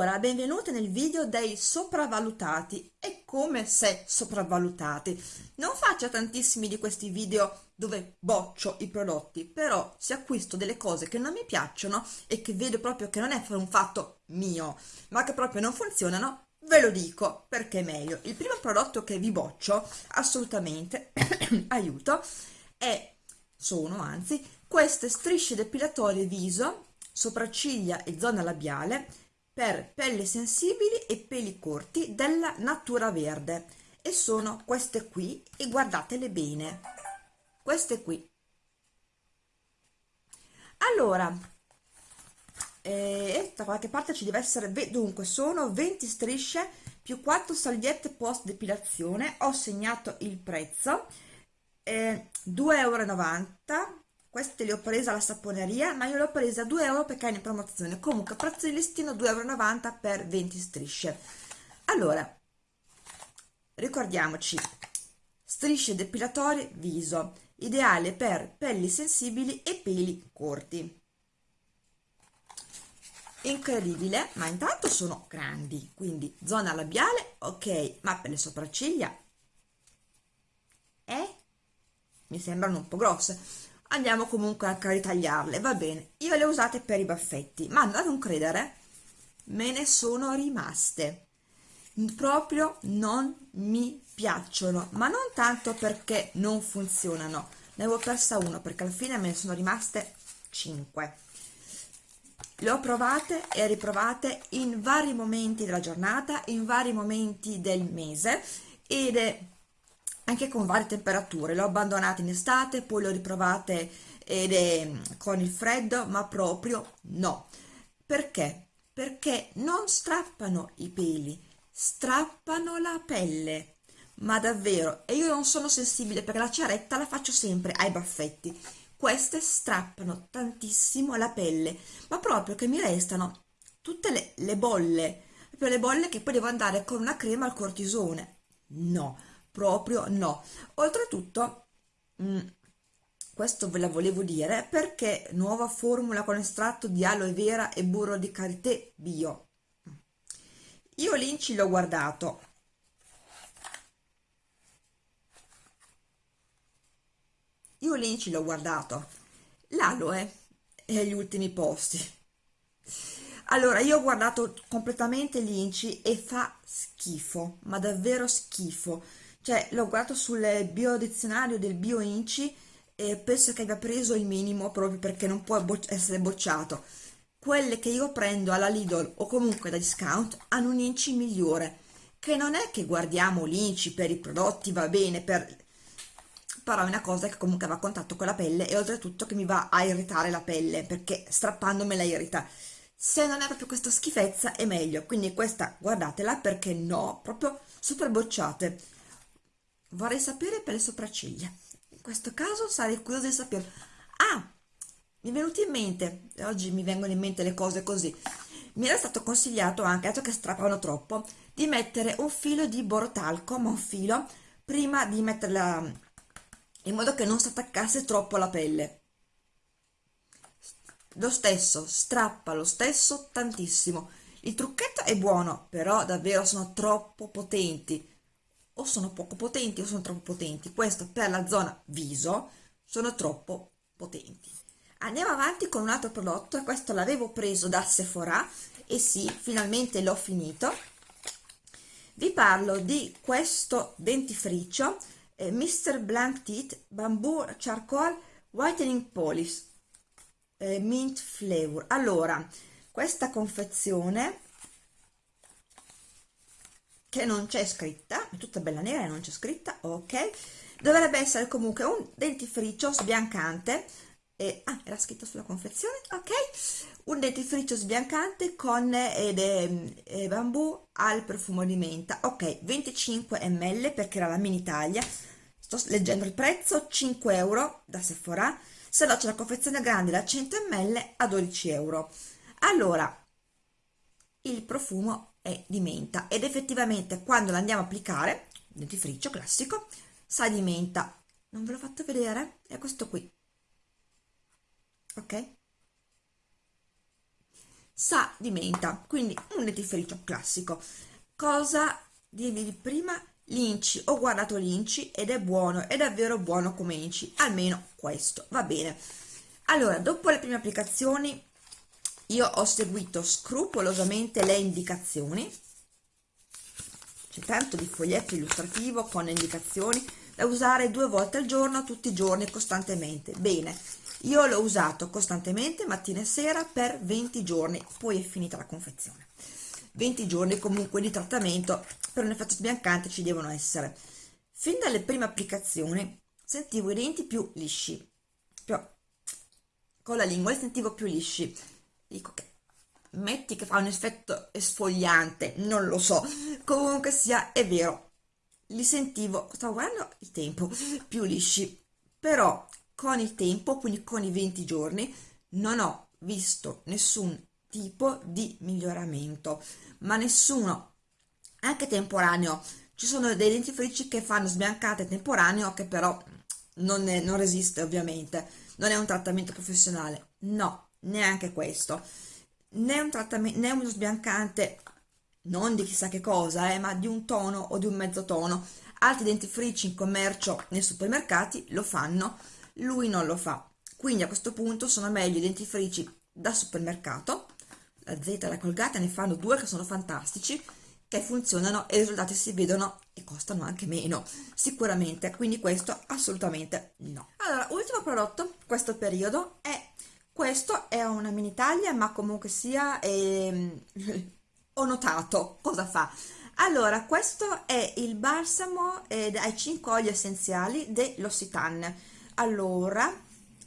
Allora, benvenuti nel video dei sopravvalutati e come se sopravvalutati. Non faccio tantissimi di questi video dove boccio i prodotti, però se acquisto delle cose che non mi piacciono e che vedo proprio che non è un fatto mio, ma che proprio non funzionano, ve lo dico perché è meglio. Il primo prodotto che vi boccio, assolutamente, aiuto, è, sono anzi, queste strisce depilatorie viso sopracciglia e zona labiale per pelle sensibili e peli corti della Natura Verde. E sono queste qui e guardatele bene. Queste qui. Allora eh, da qualche parte ci deve essere dunque sono 20 strisce più 4 salviette post depilazione ho segnato il prezzo. Eh, 2,90 euro queste le ho prese alla saponeria ma io le ho prese a 2 euro perché è in promozione. Comunque prezzo di listino 2,90 euro per 20 strisce. Allora ricordiamoci strisce depilatorie viso ideale per pelli sensibili e peli corti. Incredibile ma intanto sono grandi quindi zona labiale ok ma per le sopracciglia eh? mi sembrano un po' grosse andiamo comunque a ritagliarle va bene. Io le ho usate per i baffetti ma a non credere me ne sono rimaste. Proprio non mi piacciono ma non tanto perché non funzionano. Ne avevo persa una perché alla fine me ne sono rimaste 5 le ho provate e riprovate in vari momenti della giornata in vari momenti del mese ed è anche con varie temperature, le ho abbandonate in estate, poi le ho riprovate ed è con il freddo, ma proprio no. Perché? Perché non strappano i peli, strappano la pelle. Ma davvero, e io non sono sensibile perché la ciaretta la faccio sempre ai baffetti. Queste strappano tantissimo la pelle, ma proprio che mi restano tutte le, le bolle, proprio le bolle che poi devo andare con una crema al cortisone. No, proprio no. Oltretutto mh, mm, questo ve la volevo dire perché nuova formula con estratto di aloe vera e burro di karité bio. Io l'inci l'ho guardato. Io l'inci l'ho guardato. L'aloe è agli ultimi posti. Allora io ho guardato completamente l'inci e fa schifo ma davvero schifo cioè l'ho guardato sul biodizionario del bioinci e penso che abbia preso il minimo proprio perché non può bo essere bocciato. Quelle che io prendo alla Lidl o comunque da discount hanno un inci migliore che non è che guardiamo l'inci per i prodotti va bene per però è una cosa che comunque va a contatto con la pelle e oltretutto che mi va a irritare la pelle perché strappandomi la irrita. Se non è proprio questa schifezza è meglio quindi questa guardatela perché no proprio super bocciate vorrei sapere per le sopracciglia in questo caso sarei curiosa di sapere ah mi è venuto in mente oggi mi vengono in mente le cose così mi era stato consigliato anche, dato che strappano troppo, di mettere un filo di borotalco, ma un filo, prima di metterla in modo che non si attaccasse troppo alla pelle. Lo stesso, strappa lo stesso tantissimo. Il trucchetto è buono, però davvero sono troppo potenti o sono poco potenti o sono troppo potenti. Questo per la zona viso sono troppo potenti. Andiamo avanti con un altro prodotto questo l'avevo preso da Sephora e sì finalmente l'ho finito. Vi parlo di questo dentifricio eh, Mr. Blank Teeth Bamboo Charcoal Whitening Polish eh, Mint Flavor. Allora questa confezione che non c'è scritta, è tutta bella nera e non c'è scritta, ok, dovrebbe essere comunque un dentifricio sbiancante, e, ah, era scritto sulla confezione, ok, un dentifricio sbiancante con ed è, è bambù al profumo di menta, ok, 25 ml perché era la mini taglia, sto leggendo il prezzo, 5 euro da Sephora, se no c'è la confezione grande da 100 ml a 12 euro. Allora, il profumo è di menta. Ed effettivamente quando la andiamo a applicare dentifricio classico sa di menta. Non ve l'ho fatto vedere? È questo qui. Ok? Sa di menta quindi un dentifricio classico. Cosa dirvi prima? L'inci. Ho guardato l'inci ed è buono è davvero buono come inci almeno questo. Va bene. Allora dopo le prime applicazioni io ho seguito scrupolosamente le indicazioni. C'è tanto di foglietto illustrativo con le indicazioni da usare due volte al giorno tutti i giorni costantemente. Bene io l'ho usato costantemente mattina e sera per 20 giorni poi è finita la confezione. 20 giorni comunque di trattamento per un effetto sbiancante ci devono essere. Fin dalle prime applicazioni sentivo i denti più lisci più, con la lingua li sentivo più lisci dico che metti che fa un effetto esfogliante non lo so. Comunque sia è vero li sentivo stavo guardando il tempo più lisci. Però con il tempo quindi con i 20 giorni non ho visto nessun tipo di miglioramento. Ma nessuno anche temporaneo. Ci sono dei dentifrici che fanno sbiancate temporaneo che però non, è, non resiste ovviamente. Non è un trattamento professionale. No neanche questo. Né un trattamento né uno sbiancante non di chissà che cosa eh, ma di un tono o di un mezzo tono. Altri dentifrici in commercio nei supermercati lo fanno lui non lo fa. Quindi a questo punto sono meglio i dentifrici da supermercato la Z e la Colgate ne fanno due che sono fantastici che funzionano e i risultati si vedono e costano anche meno. Sicuramente quindi questo assolutamente no. Allora ultimo prodotto questo periodo è questo è una mini taglia ma comunque sia ehm, ho notato cosa fa. Allora questo è il balsamo eh, ai 5 oli essenziali dell'Ossitan. Allora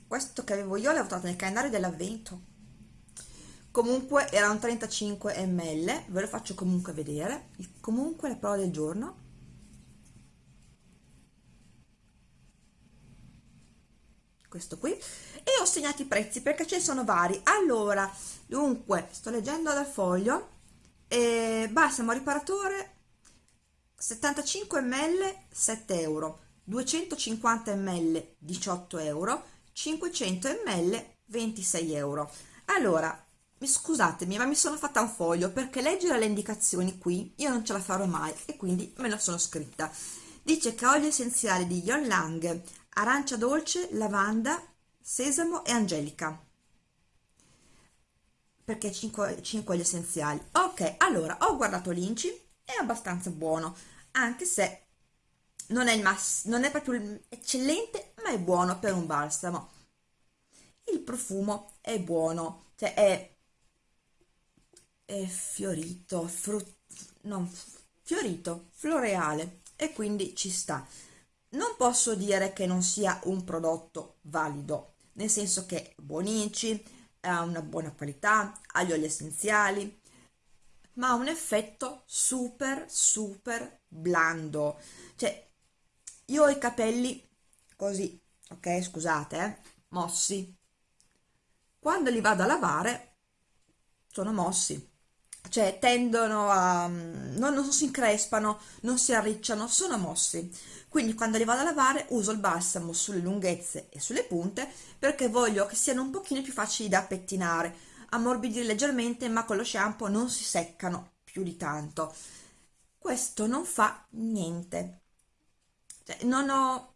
questo che avevo io l'avevo trovato nel calendario dell'avvento. Comunque era un 35 ml ve lo faccio comunque vedere. Comunque la prova del giorno. Questo qui ho segnato i prezzi perché ce ne sono vari. Allora dunque sto leggendo dal foglio. Eh, balsamo riparatore 75 ml 7 euro. 250 ml 18 euro. 500 ml 26 euro. Allora scusatemi ma mi sono fatta un foglio perché leggere le indicazioni qui io non ce la farò mai e quindi me la sono scritta. Dice che olio essenziale di Yon Lang arancia dolce, lavanda, sesamo e angelica. Perché 5, 5 oli essenziali. Ok allora ho guardato l'inci è abbastanza buono anche se non è il mass non è proprio eccellente ma è buono per un balsamo. Il profumo è buono cioè è è fiorito, frut, non, fiorito, floreale e quindi ci sta. Non posso dire che non sia un prodotto valido, nel senso che buonici, ha una buona qualità, ha gli oli essenziali, ma ha un effetto super super blando. Cioè, io ho i capelli così, ok, scusate, eh, mossi. Quando li vado a lavare sono mossi cioè tendono a non, non si increspano, non si arricciano, sono mossi. Quindi quando li vado a lavare uso il balsamo sulle lunghezze e sulle punte perché voglio che siano un pochino più facili da pettinare, ammorbidire leggermente ma con lo shampoo non si seccano più di tanto. Questo non fa niente. Cioè, non ho,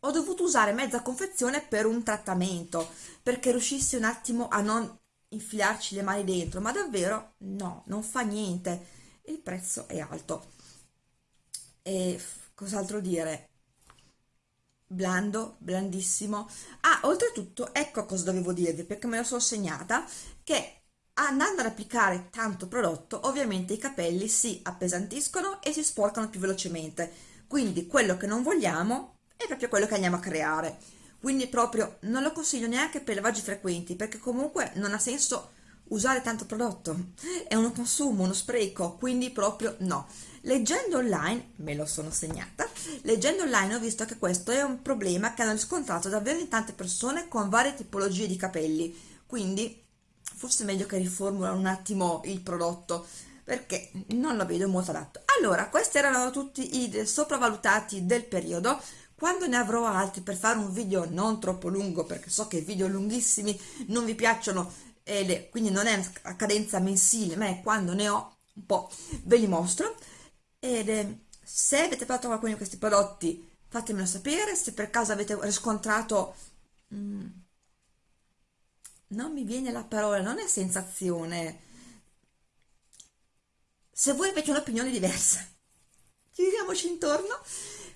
ho dovuto usare mezza confezione per un trattamento perché riuscissi un attimo a non infilarci le mani dentro, ma davvero no, non fa niente. Il prezzo è alto. E cos'altro dire? Blando, blandissimo. Ah, oltretutto, ecco cosa dovevo dirvi, perché me la sono segnata, che andando ad applicare tanto prodotto, ovviamente i capelli si appesantiscono e si sporcano più velocemente. Quindi quello che non vogliamo è proprio quello che andiamo a creare quindi proprio non lo consiglio neanche per lavaggi frequenti perché comunque non ha senso usare tanto prodotto. È uno consumo, uno spreco quindi proprio no. Leggendo online, me lo sono segnata leggendo online ho visto che questo è un problema che hanno riscontrato davvero in tante persone con varie tipologie di capelli. Quindi forse è meglio che riformulano un attimo il prodotto perché non lo vedo molto adatto. Allora questi erano tutti i sopravvalutati del periodo quando ne avrò altri per fare un video non troppo lungo perché so che video lunghissimi non vi piacciono è, quindi non è a cadenza mensile ma è quando ne ho un po' ve li mostro. Ed è, se avete provato qualcuno di questi prodotti fatemelo sapere se per caso avete riscontrato mm, non mi viene la parola non è sensazione. Se voi avete un'opinione diversa giriamoci intorno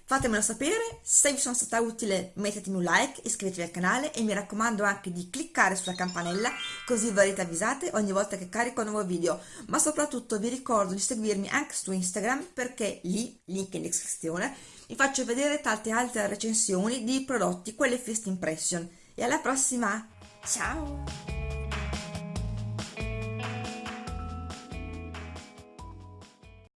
fatemelo sapere. Se vi sono stata utile mettetemi un like iscrivetevi al canale e mi raccomando anche di cliccare sulla campanella così verrete avvisate ogni volta che carico un nuovo video. Ma soprattutto vi ricordo di seguirmi anche su Instagram perché lì, link in descrizione, vi faccio vedere tante altre recensioni di prodotti, quelle first impression. E alla prossima, ciao!